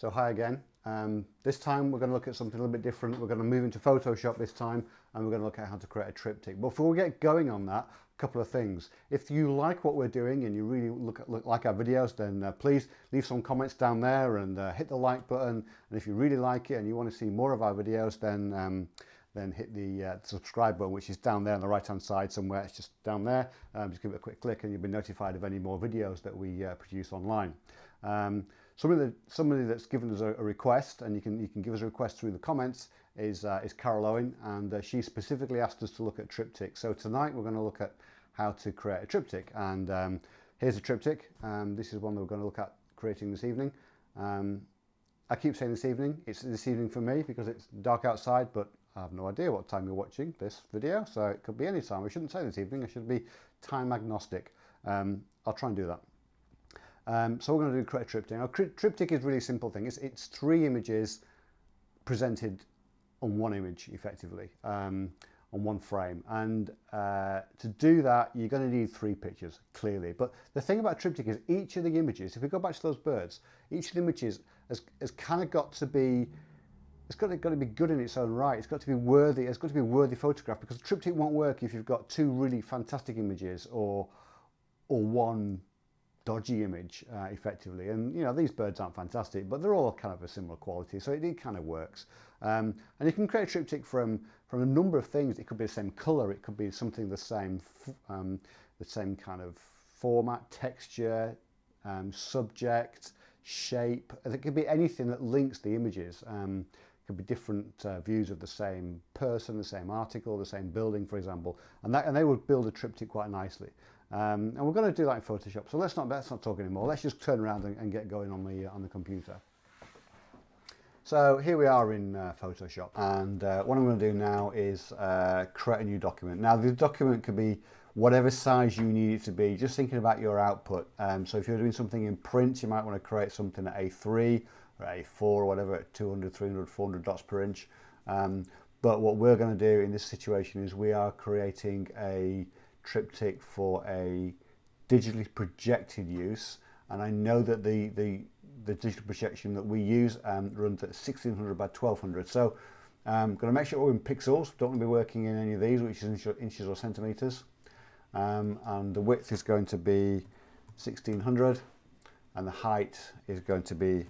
So hi again. Um, this time we're going to look at something a little bit different. We're going to move into Photoshop this time and we're going to look at how to create a triptych. But before we get going on that, a couple of things. If you like what we're doing and you really look, at, look like our videos, then uh, please leave some comments down there and uh, hit the like button. And if you really like it and you want to see more of our videos, then um, then hit the, uh, subscribe button, which is down there on the right hand side somewhere. It's just down there. Um, just give it a quick click and you'll be notified of any more videos that we uh, produce online. Somebody, that, somebody that's given us a, a, request, and you can, you can give us a request through the comments, is, uh, is Carol Owen, and uh, she specifically asked us to look at triptychs. So tonight we're going to look at how to create a triptych. And um, here's a triptych. Um, this is one that we're going to look at creating this evening. Um, I keep saying this evening. It's this evening for me because it's dark outside, but I have no idea what time you're watching this video, so it could be any time. I shouldn't say this evening, I should be time agnostic. Um, I'll try and do that. Um, so we're going to do a triptych. Now, triptych is a really simple thing. It's, it's three images presented on one image, effectively, um, on one frame. And uh, to do that, you're going to need three pictures, clearly. But the thing about triptych is each of the images, if we go back to those birds, each of the images has, has kind of got to be it's got to, got to be good in its own right. It's got to be worthy. It's got to be a worthy photograph because triptych won't work if you've got two really fantastic images or or one dodgy image uh, effectively. And you know these birds aren't fantastic, but they're all kind of a similar quality, so it, it kind of works. Um, and you can create a triptych from from a number of things. It could be the same color. It could be something the same um, the same kind of format, texture, um, subject, shape. It could be anything that links the images. Um, could be different uh, views of the same person, the same article, the same building, for example, and that and they would build a triptych quite nicely. Um, and we're going to do that in Photoshop. So let's not let's not talk anymore. Let's just turn around and, and get going on the uh, on the computer. So here we are in uh, Photoshop, and uh, what I'm going to do now is uh, create a new document. Now the document could be whatever size you need it to be. Just thinking about your output. Um, so if you're doing something in print, you might want to create something at A3 or A4 or whatever at 200, 300, 400 dots per inch. Um, but what we're going to do in this situation is we are creating a triptych for a digitally projected use. And I know that the, the, the digital projection that we use um, runs at 1600 by 1200. So I'm um, going to make sure we're in pixels. Don't want to be working in any of these, which is inches or centimeters. Um, and the width is going to be 1600 and the height is going to be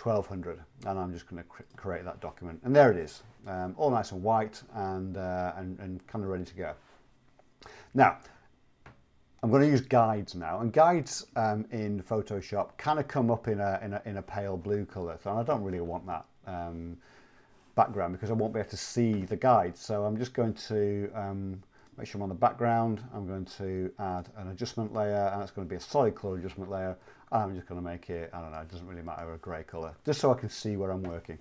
1200 and I'm just going to create that document and there it is um, all nice and white and, uh, and, and kind of ready to go now I'm going to use guides now and guides um, in Photoshop kind of come up in a, in a, in a pale blue color so I don't really want that um, background because I won't be able to see the guides. So I'm just going to um, make sure I'm on the background. I'm going to add an adjustment layer and it's going to be a solid color adjustment layer. I'm just going to make it, I don't know, it doesn't really matter, a grey colour, just so I can see where I'm working.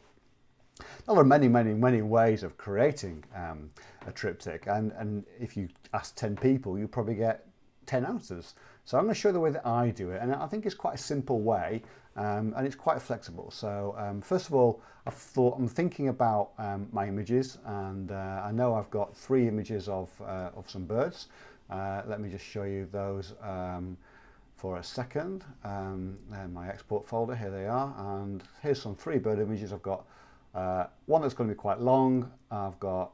Now, there are many, many, many ways of creating um, a triptych, and, and if you ask 10 people, you probably get 10 answers. So I'm going to show you the way that I do it, and I think it's quite a simple way, um, and it's quite flexible. So um, first of all, I've thought, I'm thinking about um, my images, and uh, I know I've got three images of, uh, of some birds. Uh, let me just show you those um, for a second. Um, my export folder, here they are, and here's some three bird images. I've got uh, one that's going to be quite long, I've got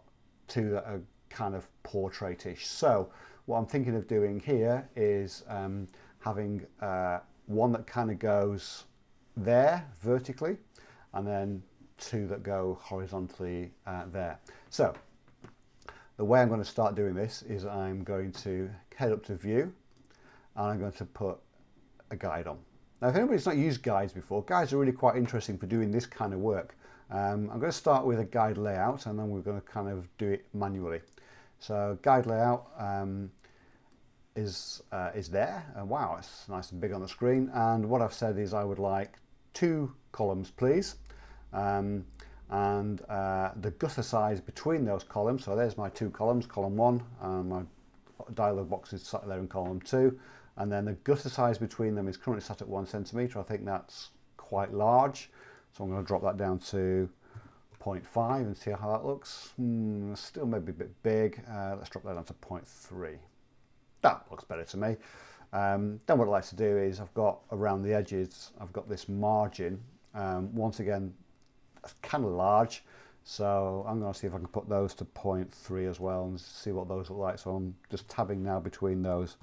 two that are kind of portraitish. So what I'm thinking of doing here is um, having uh, one that kind of goes there vertically, and then two that go horizontally uh, there. So the way I'm going to start doing this is I'm going to head up to view and I'm going to put a guide on. Now if anybody's not used guides before, guides are really quite interesting for doing this kind of work. Um, I'm going to start with a guide layout and then we're going to kind of do it manually. So guide layout um, is, uh, is there. Uh, wow, it's nice and big on the screen. And what I've said is I would like two columns, please. Um, and uh, the gutter size between those columns. So there's my two columns, column one, and my dialog box is sat there in column two and then the gutter size between them is currently set at one centimetre. I think that's quite large, so I'm going to drop that down to 0.5 and see how that looks. Mm, still maybe a bit big. Uh, let's drop that down to 0.3. That looks better to me. Um, then what I like to do is I've got around the edges, I've got this margin Um, once again, that's kind of large. So I'm going to see if I can put those to 0.3 as well and see what those look like. So I'm just tabbing now between those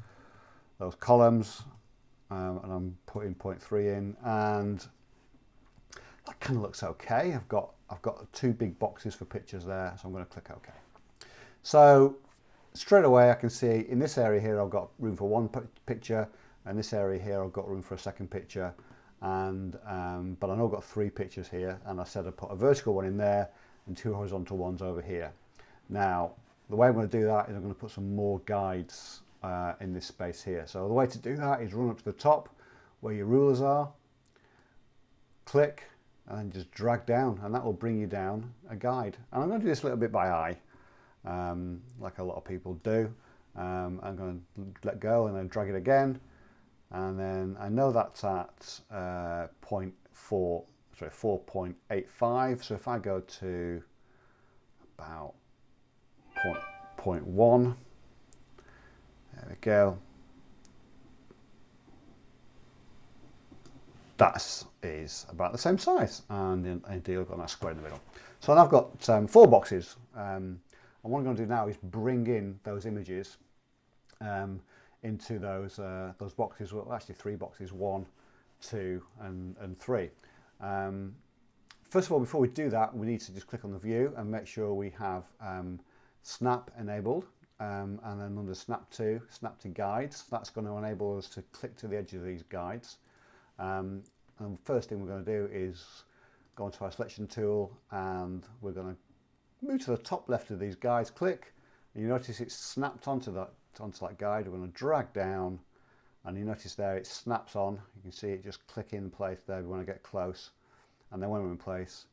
those columns um, and I'm putting 0.3 in and that kind of looks okay. I've got I've got two big boxes for pictures there, so I'm going to click OK. So straight away I can see in this area here I've got room for one picture and this area here I've got room for a second picture and um, but I know I've got three pictures here and I said I put a vertical one in there and two horizontal ones over here. Now the way I'm going to do that is I'm going to put some more guides uh, in this space here. So the way to do that is run up to the top where your rulers are, click and then just drag down and that will bring you down a guide. And I'm going to do this a little bit by eye, um, like a lot of people do. Um, I'm going to let go and then drag it again. And then I know that's at uh, 0.4, sorry, 4.85. So if I go to about point, point 0.1, there we go. That is about the same size and indeed I've got that square in the middle. So I've got um, four boxes um, and what I'm going to do now is bring in those images um, into those uh, those boxes, well actually three boxes, one, two and, and three. Um, first of all before we do that we need to just click on the view and make sure we have um, snap enabled um, and then under snap to, snap to guides, that's going to enable us to click to the edge of these guides. Um, and first thing we're going to do is go into our selection tool and we're going to move to the top left of these guides, click, and you notice it's snapped onto that, onto that guide. We're going to drag down and you notice there it snaps on. You can see it just click in place there when I get close. And then when we're in place,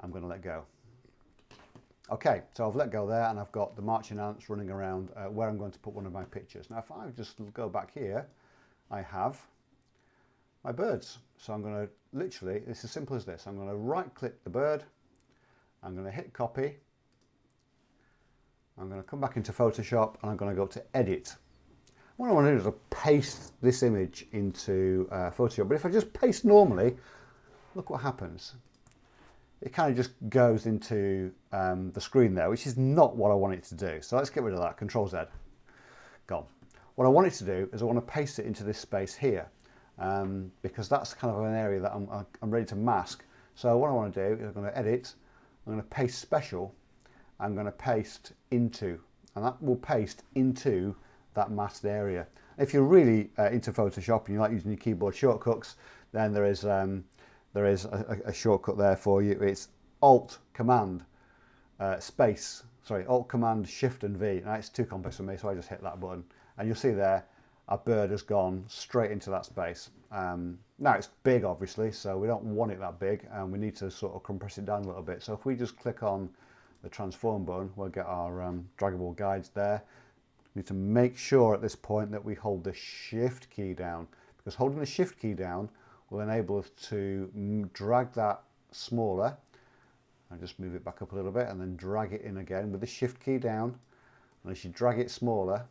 I'm going to let go. Okay, so I've let go there and I've got the marching ants running around uh, where I'm going to put one of my pictures. Now if I just go back here, I have my birds. So I'm going to literally, it's as simple as this. I'm going to right click the bird. I'm going to hit copy. I'm going to come back into Photoshop and I'm going to go to edit. What I want to do is paste this image into uh, Photoshop. But if I just paste normally, look what happens. It kind of just goes into um, the screen there, which is not what I want it to do. So let's get rid of that, Control Z, gone. What I want it to do is I want to paste it into this space here um, because that's kind of an area that I'm, I'm ready to mask. So what I want to do is I'm going to edit, I'm going to paste special, I'm going to paste into, and that will paste into that masked area. If you're really uh, into Photoshop and you like using your keyboard shortcuts, then there is um, there is a, a, shortcut there for you. It's Alt Command uh, Space, sorry, Alt Command Shift and V. Now it's too complex for me, so I just hit that button, and you'll see there our bird has gone straight into that space. Um, now it's big obviously, so we don't want it that big and we need to sort of compress it down a little bit. So if we just click on the transform button, we'll get our um, draggable guides there. We need to make sure at this point that we hold the shift key down because holding the shift key down will enable us to drag that smaller and just move it back up a little bit and then drag it in again with the shift key down and as you drag it smaller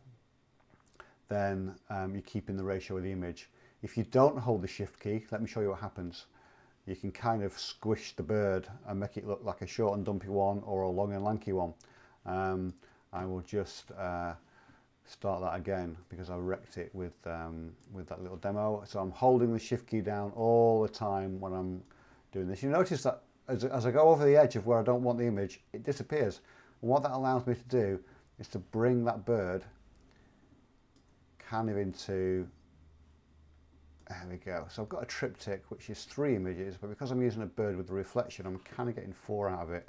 then um, you're keeping the ratio of the image. If you don't hold the shift key, let me show you what happens. You can kind of squish the bird and make it look like a short and dumpy one or a long and lanky one. Um, I will just uh, start that again because I wrecked it with, um, with that little demo. So I'm holding the shift key down all the time when I'm doing this. You notice that as, as I go over the edge of where I don't want the image, it disappears. And what that allows me to do is to bring that bird kind of into there we go. So I've got a triptych which is three images but because I'm using a bird with the reflection I'm kind of getting four out of it.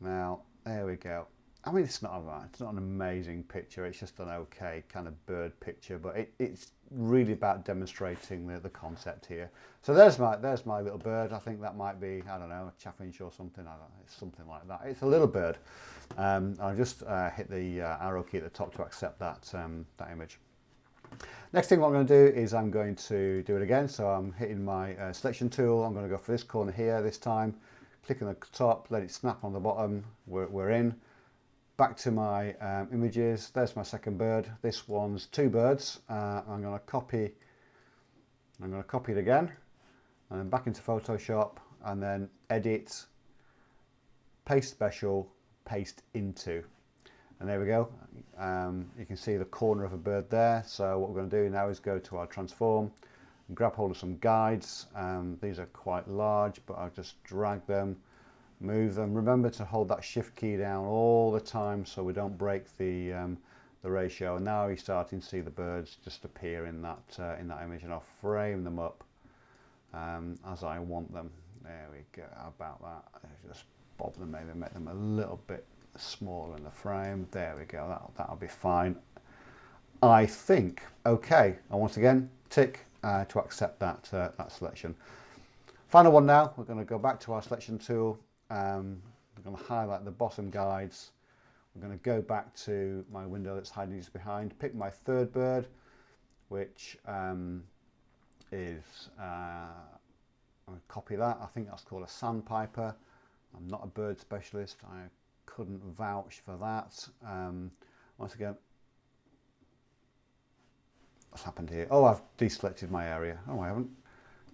Now there we go I mean it's not a, it's not an amazing picture it's just an okay kind of bird picture but it, it's really about demonstrating the, the concept here so there's my there's my little bird I think that might be I don't know a chaffinch or something it's something like that it's a little bird um, I'll just uh, hit the uh, arrow key at the top to accept that, um, that image. Next thing what I'm going to do is I'm going to do it again. So I'm hitting my uh, selection tool. I'm going to go for this corner here this time. Click on the top, let it snap on the bottom. We're, we're in. Back to my um, images. There's my second bird. This one's two birds. Uh, I'm going to copy. I'm going to copy it again. and then back into Photoshop and then edit, paste special, paste into. And there we go. Um, you can see the corner of a bird there. So what we're going to do now is go to our transform grab hold of some guides. Um, these are quite large, but I'll just drag them, move them. Remember to hold that shift key down all the time so we don't break the um, the ratio. And now you're starting to see the birds just appear in that uh, in that image, and I'll frame them up um, as I want them. There we go. About that? Just bob them, maybe make them a little bit smaller in the frame. There we go. That'll, that'll be fine. I think. Okay. And once again, tick uh, to accept that uh, that selection. Final one now. We're going to go back to our selection tool. Um, we're going to highlight the bottom guides. I'm going to go back to my window that's hiding just behind. Pick my third bird, which um, is uh, I'm going to copy that. I think that's called a sandpiper. I'm not a bird specialist. I couldn't vouch for that. Um, once again, what's happened here? Oh, I've deselected my area. Oh, I haven't.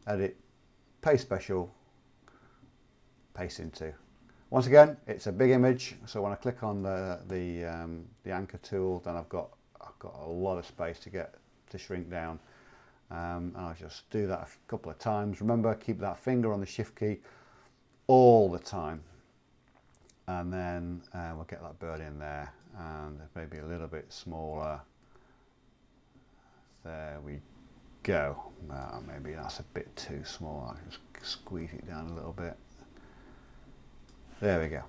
Edit, paste special, paste into. Once again, it's a big image, so when I click on the the, um, the anchor tool, then I've got I've got a lot of space to get to shrink down. Um, and I'll just do that a couple of times. Remember, keep that finger on the shift key all the time. And then uh, we'll get that bird in there and maybe a little bit smaller. There we go. Uh, maybe that's a bit too small. I'll just squeeze it down a little bit. There we go.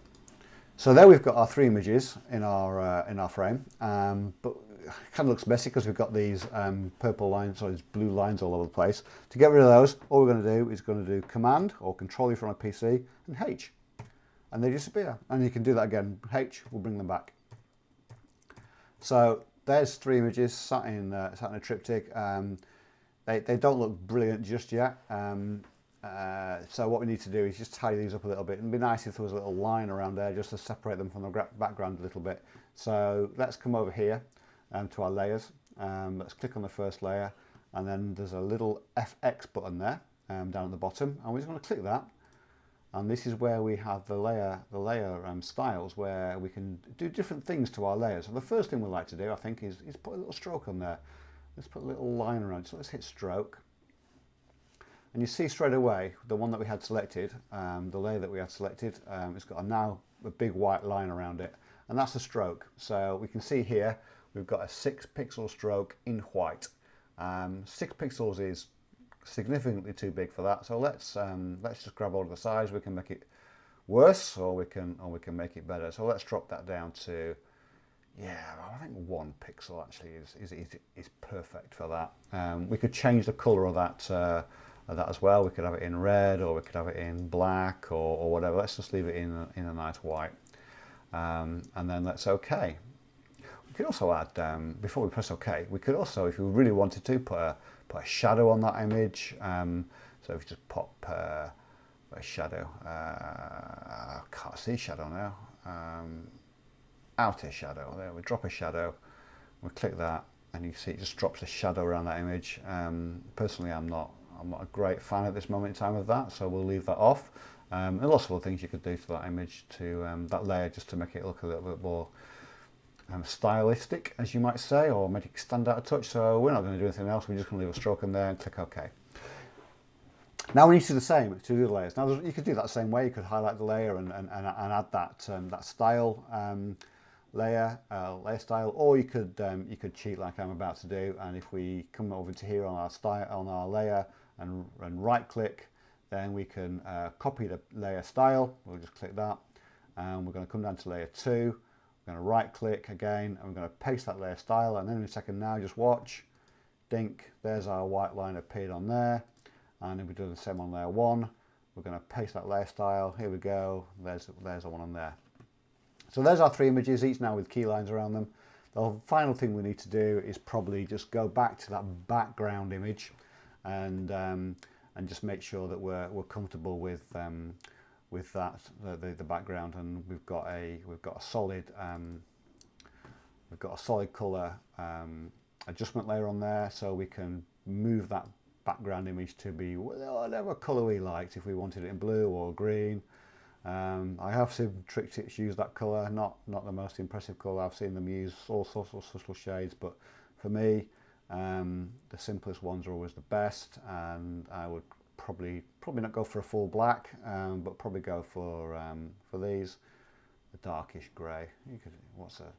So there we've got our three images in our uh, in our frame, um, but it kind of looks messy because we've got these um, purple lines or these blue lines all over the place. To get rid of those, all we're going to do is going to do Command or Control from a PC and H, and they disappear. And you can do that again. H will bring them back. So there's three images sat in uh, sat in a triptych. Um, they they don't look brilliant just yet. Um, uh, so what we need to do is just tidy these up a little bit. It'd be nice if there was a little line around there just to separate them from the background a little bit. So let's come over here um, to our layers. Um, let's click on the first layer and then there's a little FX button there um, down at the bottom and we're just going to click that and this is where we have the layer the layer um, styles where we can do different things to our layers. So the first thing we like to do I think is, is put a little stroke on there. Let's put a little line around so let's hit stroke and you see straight away the one that we had selected, um, the layer that we had selected, um, it's got a now a big white line around it and that's a stroke. So we can see here we've got a six pixel stroke in white. Um, six pixels is significantly too big for that. So let's um, let's just grab all of the size. We can make it worse or we can or we can make it better. So let's drop that down to yeah, I think one pixel actually is is, is, is perfect for that. Um, we could change the color of that uh, that as well. We could have it in red or we could have it in black or, or whatever. Let's just leave it in a, in a nice white. Um, and then let's OK. We could also add, um, before we press OK, we could also, if we really wanted to, put a, put a shadow on that image. Um, so if you just pop uh, a shadow, uh, I can't see shadow now. Um, outer shadow, there we drop a shadow, we click that and you see it just drops a shadow around that image. Um, personally I'm not I'm not a great fan at this moment in time of that so we'll leave that off. Um, and lots of other things you could do to that image to um, that layer just to make it look a little bit more um, stylistic, as you might say, or make it stand out a touch. So we're not going to do anything else. We're just going to leave a stroke in there and click OK. Now we need to do the same to the layers. Now you could do that same way. You could highlight the layer and, and, and add that um, that style um, layer, uh, layer style, or you could um, you could cheat like I'm about to do. And if we come over to here on our style on our layer and, and right click, then we can uh, copy the layer style. We'll just click that, and we're going to come down to layer two. We're going to right click again and we're going to paste that layer style and then in a second now just watch. Dink there's our white line appeared on there and if we do the same on layer one. We're going to paste that layer style. Here we go. There's there's the one on there. So there's our three images each now with key lines around them. The final thing we need to do is probably just go back to that background image and um, and just make sure that we're, we're comfortable with um, with that the, the, background and we've got a we've got a solid um, we've got a solid color um, adjustment layer on there so we can move that background image to be whatever colour we liked, if we wanted it in blue or green. Um, I have seen Triptychs use that colour, not, not the most impressive colour, I've seen them use all sorts of subtle shades, but for me, um, the simplest ones are always the best, and I would probably probably not go for a full black, um, but probably go for um, for these, the darkish grey. You could what's a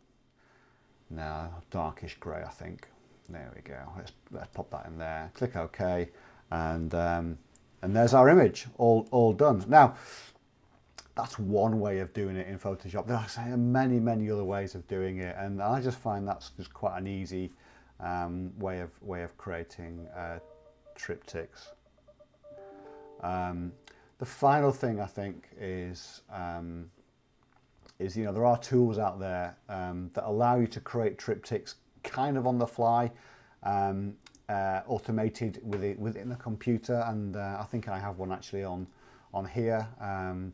no darkish grey, I think. There we go. Let's let's pop that in there. Click OK, and um, and there's our image all all done. Now that's one way of doing it in Photoshop. There are many many other ways of doing it, and I just find that's just quite an easy um, way of way of creating uh, triptychs. Um, the final thing I think is um, is you know there are tools out there um, that allow you to create triptychs kind of on the fly, um, uh, automated within within the computer, and uh, I think I have one actually on on here um,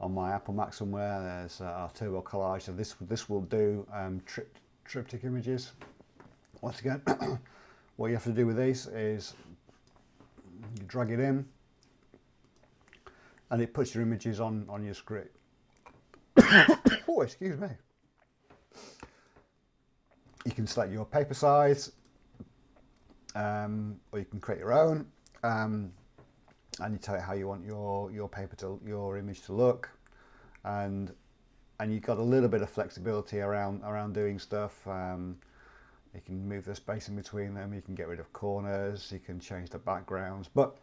on my Apple Mac somewhere. There's uh, our Turbo Collage. So this this will do trip, triptych images. Once again, what you have to do with these is you drag it in and it puts your images on, on your screen. oh, excuse me. You can select your paper size um, or you can create your own um, and you tell it how you want your, your paper to, your image to look and and you've got a little bit of flexibility around around doing stuff um, you can move the space in between them, you can get rid of corners, you can change the backgrounds, but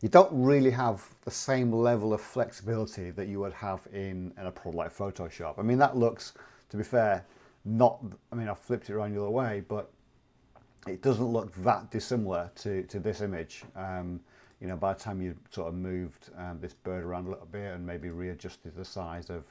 you don't really have the same level of flexibility that you would have in, in a product like Photoshop. I mean, that looks, to be fair, not, I mean, I've flipped it around the other way, but it doesn't look that dissimilar to, to this image. Um, you know, by the time you sort of moved um, this bird around a little bit and maybe readjusted the size of,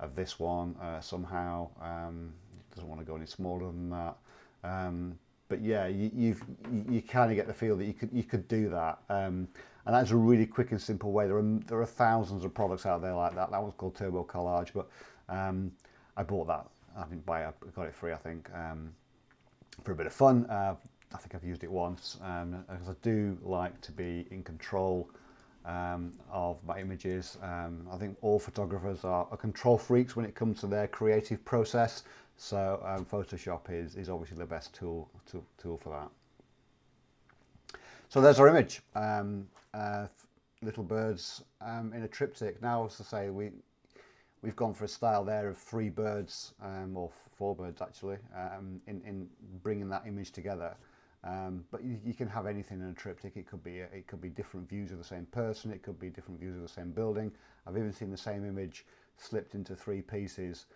of this one uh, somehow, um, doesn't want to go any smaller than that. Um, but yeah, you, you've, you, kind of get the feel that you could you could do that, um, and that's a really quick and simple way. There are there are thousands of products out there like that. That one's called Turbo Collage, but um, I bought that. I didn't buy it. I got it free, I think, um, for a bit of fun. Uh, I think I've used it once um, because I do like to be in control um, of my images. Um, I think all photographers are, are, control freaks when it comes to their creative process. So um, Photoshop is, is obviously the best tool, tool, tool for that. So there's our image, um, uh, little birds um, in a triptych. Now, as I say, we, we've gone for a style there of three birds, um, or four birds actually, um, in, in bringing that image together. Um, but you, you, can have anything in a triptych. It could be a, it could be different views of the same person. It could be different views of the same building. I've even seen the same image slipped into three pieces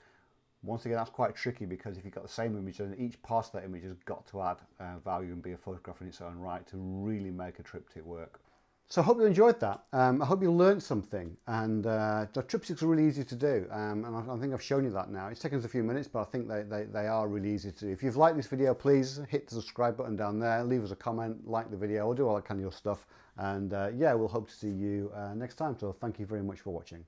once again, that's quite tricky because if you've got the same image, then each part of that image has got to add uh, value and be a photograph in its own right to really make a triptych work. So I hope you enjoyed that. Um, I hope you learned something and uh, the triptychs are really easy to do um, and I, I, think I've shown you that now. It's taken us a few minutes but I think they, they, they are really easy to do. If you've liked this video please hit the subscribe button down there, leave us a comment, like the video or do all that kind of your stuff and uh, yeah we'll hope to see you uh, next time so thank you very much for watching.